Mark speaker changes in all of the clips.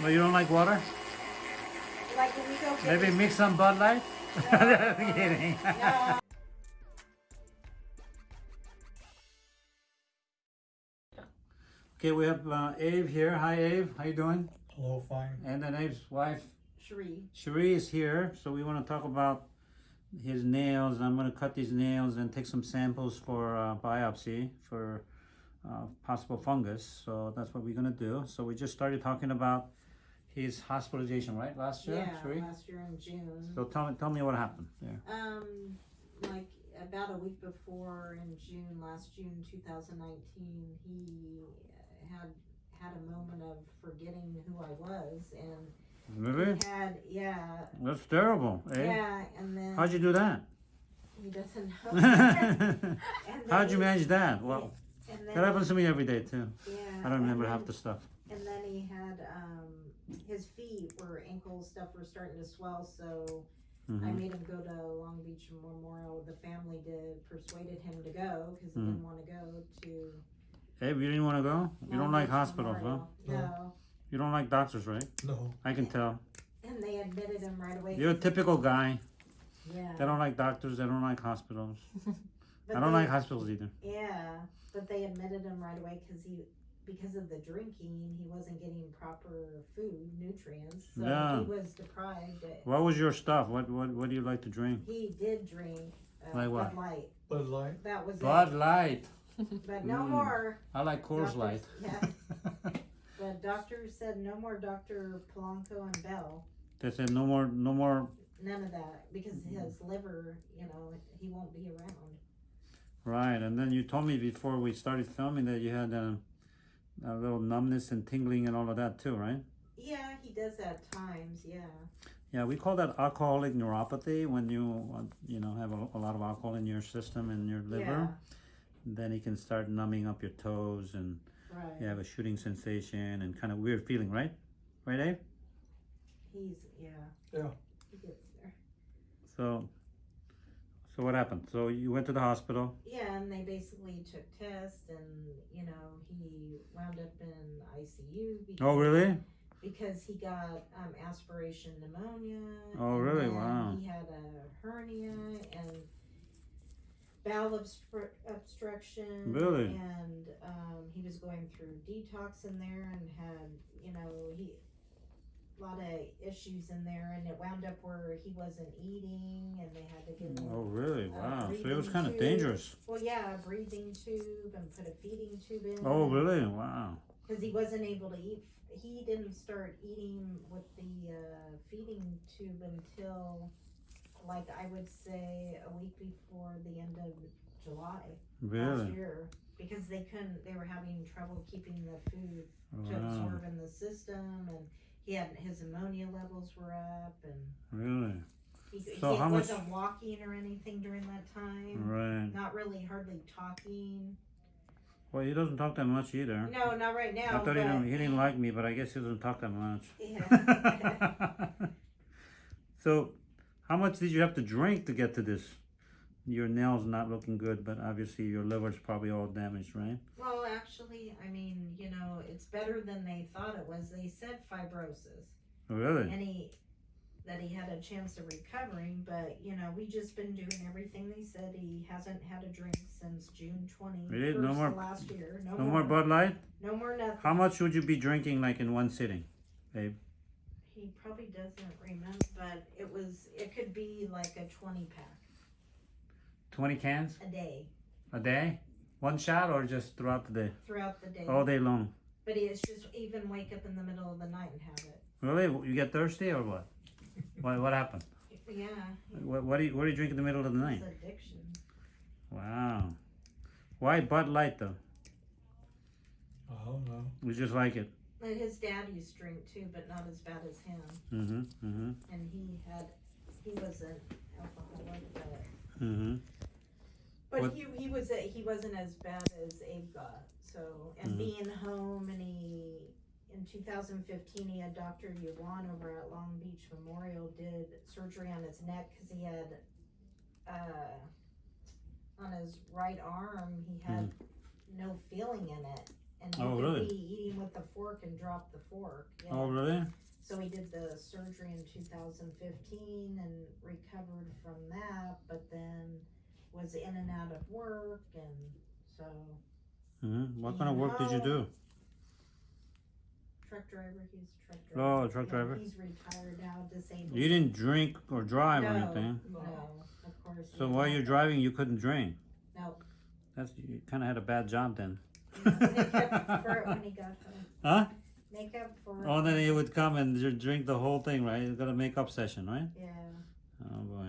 Speaker 1: But you don't like water?
Speaker 2: Like we go get
Speaker 1: Maybe mix some Bud Light? I'm kidding.
Speaker 2: No.
Speaker 1: Okay, we have uh, Abe here. Hi, Abe. How you doing?
Speaker 3: Hello, fine.
Speaker 1: And then Abe's wife,
Speaker 2: Cherie.
Speaker 1: Cherie, is here. So we want to talk about his nails. I'm going to cut these nails and take some samples for uh, biopsy for uh, possible fungus. So that's what we're going to do. So we just started talking about his hospitalization, right? Last year,
Speaker 2: Yeah,
Speaker 1: Cherie?
Speaker 2: last year in June.
Speaker 1: So tell me, tell me what happened there.
Speaker 2: Um, like about a week before in June, last June 2019, he had had a moment of forgetting who I was, and
Speaker 1: Really?
Speaker 2: had yeah,
Speaker 1: That's terrible, eh?
Speaker 2: yeah, and then
Speaker 1: How'd you do that?
Speaker 2: he doesn't know. And then
Speaker 1: How'd you manage that? Well,
Speaker 2: And then
Speaker 1: that happens to me every day too.
Speaker 2: yeah,
Speaker 1: I don't remember
Speaker 2: and
Speaker 1: half the stuff.
Speaker 2: And then he had um, his feet were ankle stuff were starting to swell, so I
Speaker 1: Mhm.
Speaker 2: made him go to Long Beach Memorial. The family did persuaded him to go because he didn't want to go to.
Speaker 1: Hey, you didn't want to go? You don't
Speaker 2: Long
Speaker 1: like
Speaker 2: Beach
Speaker 1: hospitals, huh?
Speaker 2: Memorial. No.
Speaker 1: You don't like doctors, right?
Speaker 3: No.
Speaker 1: I can tell.
Speaker 2: And they admitted him right away.
Speaker 1: You're a typical guy.
Speaker 2: Yeah.
Speaker 1: They don't like doctors. They don't like hospitals.
Speaker 2: But
Speaker 1: I don't
Speaker 2: they-
Speaker 1: like hospitals either.
Speaker 2: Yeah, but they admitted him right away because he, because of the drinking, he wasn't getting proper food, nutrients. So
Speaker 1: Yeah.
Speaker 2: he was deprived.
Speaker 1: What was your stuff? What what what do you like to drink?
Speaker 2: He did drink uh,
Speaker 1: Like what?
Speaker 2: Bud Light.
Speaker 3: Bud Light.
Speaker 2: That was
Speaker 1: Bud
Speaker 2: it.
Speaker 1: Light.
Speaker 2: But no
Speaker 1: Mm.
Speaker 2: more.
Speaker 1: I like Coors
Speaker 2: Doctors-
Speaker 1: Light.
Speaker 2: Yeah. The doctor said no more Dr. Polanco and Bell.
Speaker 1: they said no more no more.
Speaker 2: None of that because his liver, you know, he won't be around.
Speaker 1: Right, and then you told me before we started filming that you had a, a little numbness and tingling and all of that too, right?
Speaker 2: Yeah, he does at times. Yeah.
Speaker 1: Yeah, we call that alcoholic neuropathy when you uh, you know have a, a lot of alcohol in your system and your liver. Then it can start numbing up your toes and
Speaker 2: Right.
Speaker 1: you have a shooting sensation and kind of weird feeling, right? Right, Dave?
Speaker 2: He's yeah.
Speaker 3: Yeah.
Speaker 2: He gets there.
Speaker 1: So, so what happened? So you went to the hospital.
Speaker 2: Yeah, and they basically took tests, and you know he wound up in ICU. Because,
Speaker 1: Oh, really?
Speaker 2: Because he got um, aspiration pneumonia.
Speaker 1: Oh, really? Wow.
Speaker 2: He had a hernia and bowel obstru- obstruction.
Speaker 1: Really?
Speaker 2: And um, he was going through detox in there, and had you know he lot of issues in there, and it wound up where he wasn't eating, and they had to give him
Speaker 1: Oh, really?
Speaker 2: Uh,
Speaker 1: Wow. So it was kind of dangerous.
Speaker 2: well, yeah, a breathing tube and put a feeding tube in.
Speaker 1: Oh, really? Wow.
Speaker 2: Because he wasn't able to eat. He didn't start eating with the uh, feeding tube until, like, I would say a week before the end of July last year. Because they couldn't, they were having trouble keeping the food to
Speaker 1: Wow.
Speaker 2: absorb in the system, and he had his ammonia levels were up, and
Speaker 1: Really?
Speaker 2: he,
Speaker 1: So
Speaker 2: he
Speaker 1: how
Speaker 2: wasn't walking or anything during that time.
Speaker 1: Right.
Speaker 2: Not really, hardly talking.
Speaker 1: Well, he doesn't talk that much either.
Speaker 2: No, not right now.
Speaker 1: I thought
Speaker 2: but,
Speaker 1: he didn't, he didn't like me, but I guess he doesn't talk that much.
Speaker 2: Yeah.
Speaker 1: so, how much did you have to drink to get to this? Your nails not looking good, but obviously your liver's probably all damaged, right?
Speaker 2: well, actually, I mean, you know, it's better than they thought it was. They said fibrosis,
Speaker 1: Really?
Speaker 2: and he that he had a chance of recovering. But you know, we just been doing everything they said. He hasn't had a drink since June twenty
Speaker 1: Really? No more-
Speaker 2: last year. No,
Speaker 1: No more Bud Light?
Speaker 2: No more nothing.
Speaker 1: How much would you be drinking, like in one sitting, babe?
Speaker 2: He probably doesn't remember, but it was. It could be like a twenty pack
Speaker 1: 20 cans
Speaker 2: a day
Speaker 1: a day? One shot or just throughout the day?
Speaker 2: throughout the day.
Speaker 1: All day long?
Speaker 2: But it's just even wake up in the middle of the night and have it.
Speaker 1: Really? You get thirsty or what? What, what happened?
Speaker 2: Yeah,
Speaker 1: What, what, do you, what do you drink in the middle of the night?
Speaker 2: it's addiction.
Speaker 1: Wow. Why Bud Light though?
Speaker 3: I don't know.
Speaker 1: We just like it.
Speaker 2: And his dad used to drink too, but not as bad as him.
Speaker 1: Mm-hmm. Mm-hmm.
Speaker 2: And he had, he was an alcoholic, but,
Speaker 1: Mm-hmm.
Speaker 2: But
Speaker 1: What-
Speaker 2: he he was a, he wasn't as bad as Abe got. So and
Speaker 1: Mhm.
Speaker 2: being home, and he in 2015 he had Dr. Yuan over at Long Beach Memorial did surgery on his neck because he had, uh, on his right arm he had no feeling in it. and he
Speaker 1: Oh,
Speaker 2: could
Speaker 1: really?
Speaker 2: be eating with a fork and drop the fork. Yeah.
Speaker 1: Oh, really?
Speaker 2: So he did the surgery in 2015 and recovered from that, but then was in and out of work, and so
Speaker 1: hmm What kind of work did you do?
Speaker 2: truck driver. He's a truck driver.
Speaker 1: Oh, truck
Speaker 2: Yeah,
Speaker 1: driver.
Speaker 2: He's retired now, disabled.
Speaker 1: You didn't drink or drive or anything.
Speaker 2: No, of course.
Speaker 1: So while you're driving, you couldn't drink.
Speaker 2: No.
Speaker 1: That's you kind of had a bad job then.
Speaker 2: Make up for it when he got home.
Speaker 1: Huh?
Speaker 2: Make up for it.
Speaker 1: Oh, then he would come and drink the whole thing, right? He's got a makeup session, right?
Speaker 2: Yeah.
Speaker 1: Oh boy.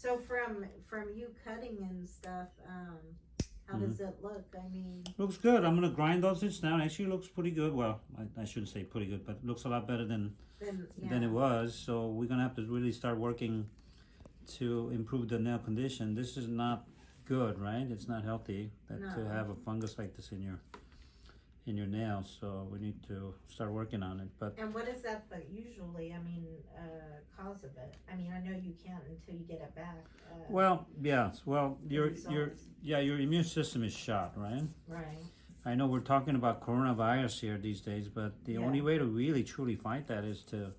Speaker 2: So from from you cutting and stuff, um, how
Speaker 1: Mm-hmm.
Speaker 2: does it look? I mean,
Speaker 1: Looks good. I'm gonna grind those bits down. Actually, looks pretty good. Well, I, I shouldn't say pretty good, but it looks a lot better than
Speaker 2: then yeah.
Speaker 1: than it was. So we're gonna have to really start working to improve the nail condition. This is not good, right? It's not healthy that to have a fungus like this in your in your nails. So we need to start working on it. But
Speaker 2: And what is that? The usually, I mean, uh, cause of it. I mean, I know you can't until you get it back. Uh,
Speaker 1: well, yes. Well, your your yeah, your immune system is shot, right?
Speaker 2: right.
Speaker 1: I know we're talking about coronavirus here these days, but the
Speaker 2: Yeah.
Speaker 1: only way to really truly fight that is to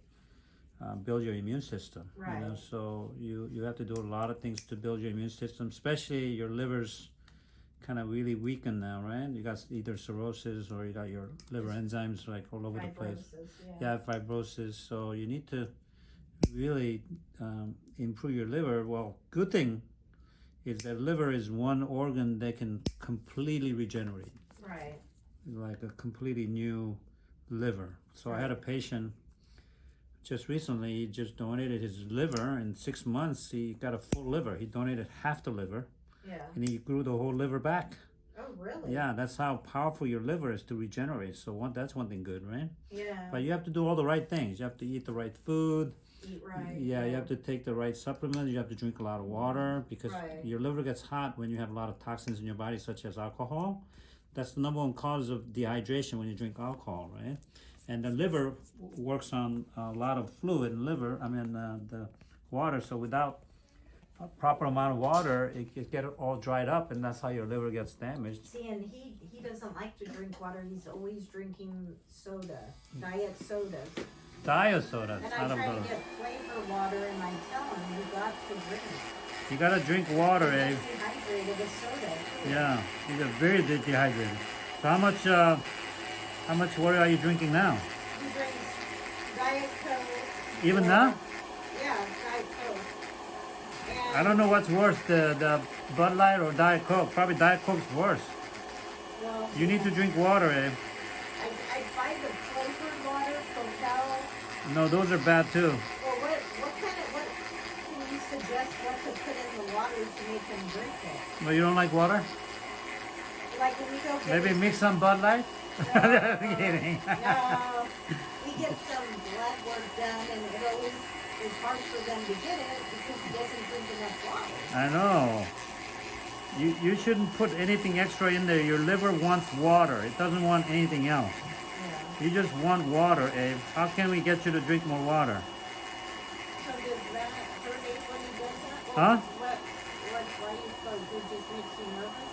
Speaker 1: uh, build your immune system. You know,
Speaker 2: Right.
Speaker 1: so you you have to do a lot of things to build your immune system, especially your liver's kind of really weakened now, right? You got either cirrhosis or you got your liver enzymes like all over the place.
Speaker 2: Fibrosis. Yeah.
Speaker 1: Yeah, fibrosis. So you need to really um, improve your liver. Well, good thing is that liver is one organ that can completely regenerate
Speaker 2: Right.
Speaker 1: like a completely new liver. So I had a patient just recently, he just donated his liver. In six months, he got a full liver. He donated half the liver
Speaker 2: Yeah.
Speaker 1: and he grew the whole liver back.
Speaker 2: Oh, really?
Speaker 1: Yeah, that's how powerful your liver is to regenerate. So one, that's one thing good, right?
Speaker 2: Yeah.
Speaker 1: But you have to do all the right things. You have to eat the right food.
Speaker 2: Eat right.
Speaker 1: Yeah, you have to take the right supplements. You have to drink a lot of water because
Speaker 2: Right.
Speaker 1: your liver gets hot when you have a lot of toxins in your body, such as alcohol. That's the number one cause of dehydration when you drink alcohol, right? And the liver works on a lot of fluid in liver. I mean, uh, the water. So without proper amount of water, it, it get all dried up, and that's how your liver gets damaged.
Speaker 2: See, and he he doesn't like to drink water. He's always drinking soda, diet soda.
Speaker 1: Diet soda,
Speaker 2: And I
Speaker 1: a
Speaker 2: try to get flavor water, and I tell him you got to drink.
Speaker 1: You gotta drink water,
Speaker 2: You
Speaker 1: eh?
Speaker 2: dehydrated with soda. too.
Speaker 1: Yeah, you get very de- dehydrated. So how much, uh, how much water are you drinking now?
Speaker 2: He drinks diet coke.
Speaker 1: Even now?
Speaker 2: Yeah, diet coke.
Speaker 1: I don't know what's worse, the, the Bud Light or Diet Coke. Probably Diet Coke's worse.
Speaker 2: Well,
Speaker 1: You need to drink water, eh?
Speaker 2: I, I buy the flavored water, Cocal.
Speaker 1: No, those are bad too.
Speaker 2: Well, what what kind of what can you suggest? What to put in the water to make them drink it?
Speaker 1: No, you don't like water?
Speaker 2: Like when we go
Speaker 1: Maybe mix some Bud Light?
Speaker 2: No. No, we get some blood work done, and it always is hard for them to get it because he doesn't drink enough water.
Speaker 1: I know. You, you shouldn't put anything extra in there. Your liver wants water. It doesn't want anything else.
Speaker 2: Yeah.
Speaker 1: You just want water, Abe. How can we get you to drink more water?
Speaker 2: So does that hurt Abe when he does that? Or
Speaker 1: Huh?
Speaker 2: What? What? Why you suppose it just makes you nervous?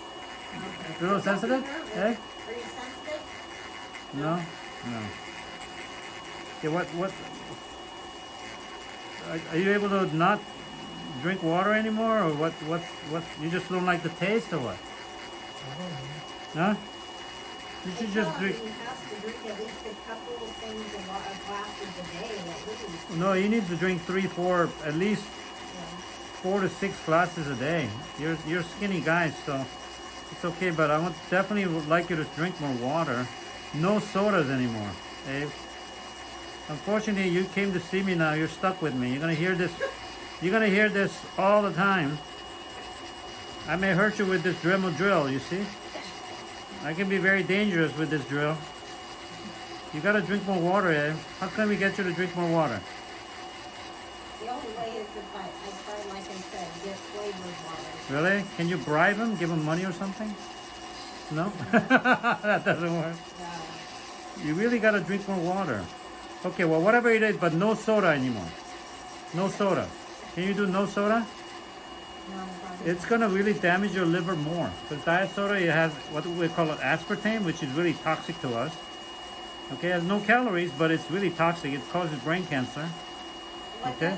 Speaker 1: A little sensitive, eh?
Speaker 2: Are you sensitive?
Speaker 1: No? No. Okay, what, what, are, are you able to not drink water anymore, or what, what, what, you just don't like the taste, or what? Huh? You should just drink,
Speaker 2: He has to drink at least a couple of things, a lot of glasses a day
Speaker 1: no, you need to drink three, four, at least four to six glasses a day. You're, you're skinny guys, so it's okay, but I would definitely would like you to drink more water. No sodas anymore, Abe. Unfortunately, you came to see me now. You're stuck with me. You're gonna hear this. You're gonna hear this all the time. I may hurt you with this Dremel drill. You see? I can be very dangerous with this drill. You gotta drink more water, Abe. How can we get you to drink more water?
Speaker 2: The only way is if I, I try, like I said, get flavored water.
Speaker 1: Really? Can you bribe him? Give him money or something? No? that doesn't work.
Speaker 2: Uh,
Speaker 1: You really gotta drink more water. Okay, well, whatever it is, but no soda anymore. No soda. Can you do no soda?
Speaker 2: no,
Speaker 1: it's gonna really damage your liver more. Because diet soda, it has what we call it aspartame, which is really toxic to us. Okay, it has no calories, but it's really toxic. It causes brain cancer. Okay.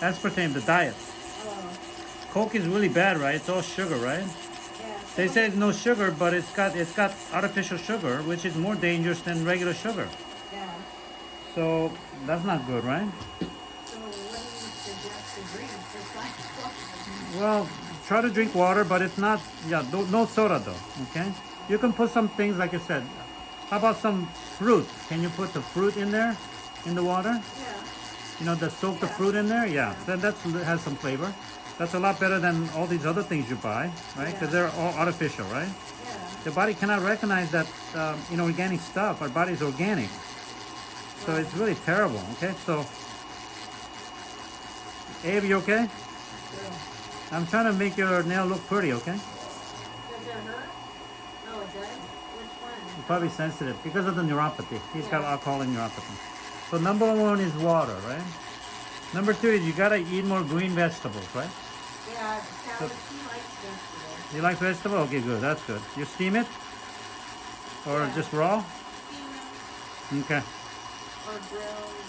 Speaker 1: Aspartame, the diet.
Speaker 2: oh,
Speaker 1: Coke is really bad, right? It's all sugar, right?
Speaker 2: yeah.
Speaker 1: They say it's no sugar, but it's got it's got artificial sugar, which is more dangerous than regular sugar.
Speaker 2: Yeah,
Speaker 1: So that's not good, right?
Speaker 2: so what do you suggest to drink besides water?
Speaker 1: Well, try to drink water, but it's not yeah, no, no soda though. Okay, you can put some things like I said. How about some fruit? Can you put the fruit in there, in the water?
Speaker 2: Yeah,
Speaker 1: You know, the soak the fruit in there. Yeah, then that has some flavor. That's a lot better than all these other things you buy, right? Because they're all artificial, right?
Speaker 2: yeah,
Speaker 1: The body cannot recognize that um, you know organic stuff. Our body's organic, so it's really terrible. Okay, so Abe, you okay?
Speaker 2: yeah.
Speaker 1: I'm trying to make your nail look pretty. Okay?
Speaker 2: Does it hurt? Oh, it does? Which one?
Speaker 1: You're probably sensitive because of the neuropathy. He's got
Speaker 2: Yeah.
Speaker 1: alcohol neuropathy. So number one is water, right? Number two is you gotta eat more green vegetables, right?
Speaker 2: Yeah, she likes vegetables.
Speaker 1: You like vegetables? Okay, good. That's good. You steam it or
Speaker 2: Yeah.
Speaker 1: just raw?
Speaker 2: Steam
Speaker 1: Okay,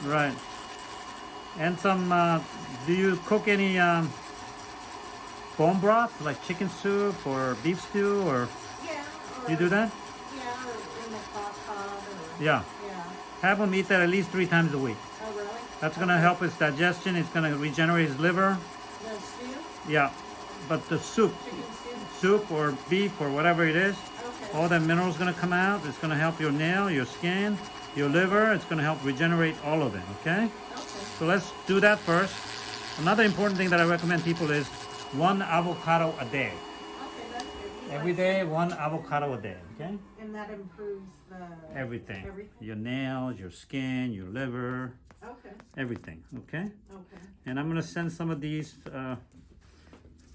Speaker 1: right. And some. Uh, do you cook any um, bone broth like chicken soup or beef stew or
Speaker 2: Yeah. Or,
Speaker 1: you do that?
Speaker 2: Yeah, or in the crock pot or.
Speaker 1: Yeah.
Speaker 2: Yeah.
Speaker 1: Have him eat that at least three times a week.
Speaker 2: Oh, really?
Speaker 1: That's gonna help his digestion. It's gonna regenerate his liver.
Speaker 2: The stew?
Speaker 1: Yeah, but the soup,
Speaker 2: soup?
Speaker 1: soup or beef or whatever it is,
Speaker 2: Okay.
Speaker 1: all that minerals gonna come out. It's gonna help your nail, your skin, your liver. It's gonna help regenerate all of it. Okay.
Speaker 2: Okay.
Speaker 1: So let's do that first. Another important thing that I recommend people is one avocado a day.
Speaker 2: Okay, that's good. You
Speaker 1: Every day, one avocado a day. Okay.
Speaker 2: And that improves the.
Speaker 1: Everything.
Speaker 2: Everything?
Speaker 1: Your nails, your skin, your liver,
Speaker 2: Okay,
Speaker 1: everything. Okay.
Speaker 2: okay.
Speaker 1: And I'm gonna send some of these uh,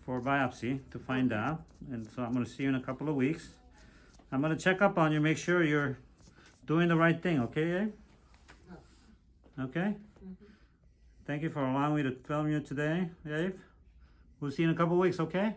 Speaker 1: for biopsy to find out. And so I'm gonna see you in a couple of weeks. I'm gonna check up on you, make sure you're doing the right thing, okay, Abe? Okay? Mm-hmm. Thank you for allowing me to film you today, Abe. We'll see you in a couple of weeks, okay?